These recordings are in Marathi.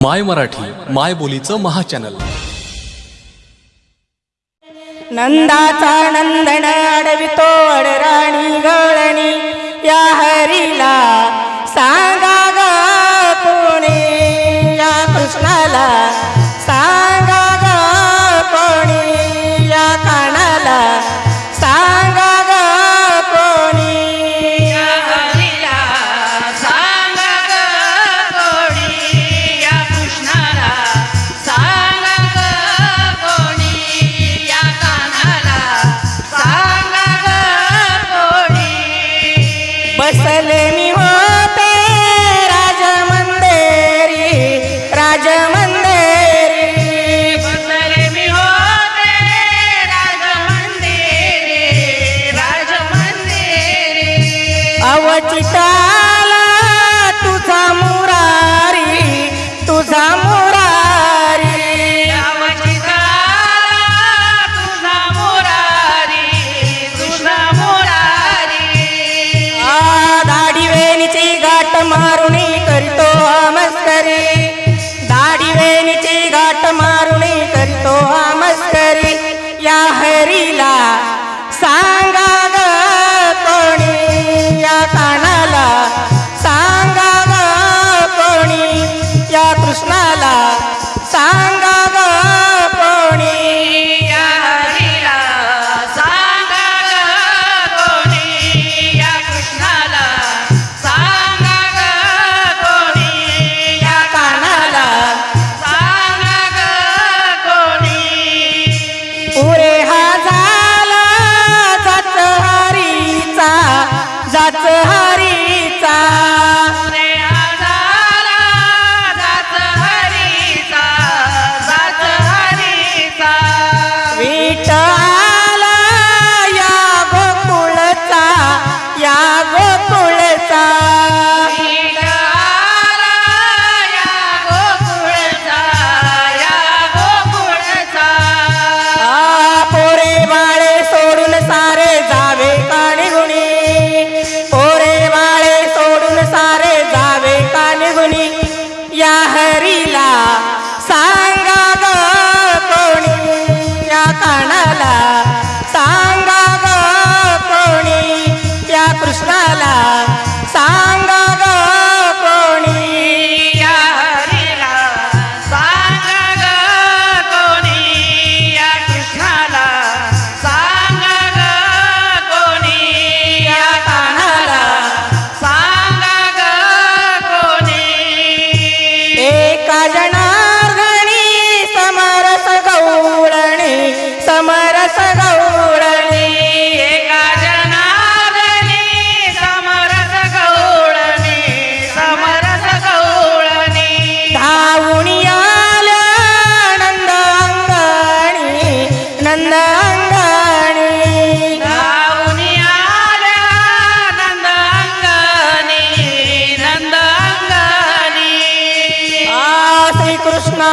माय मराठी माय बोलीचं महाचॅनल. नंदाचा नंदन अडवितो राणी गळणी या हरीला सांगा गा कोणी या कृष्णाला बसले मी होते राजमंदेरी राजमंदेरी बसले मी होते राजमंदेरी राजमंदेरी अवचिता Lila.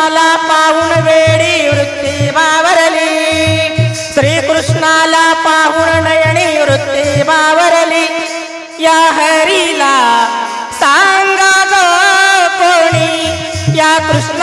कृष्णाला पाहून वेळी वृत्ती बावरली. श्री कृष्णाला पाहून नयनी वृत्ती बावरली. या हरीला सांगा कोणी? या कृष्ण